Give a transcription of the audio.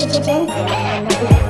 chicken.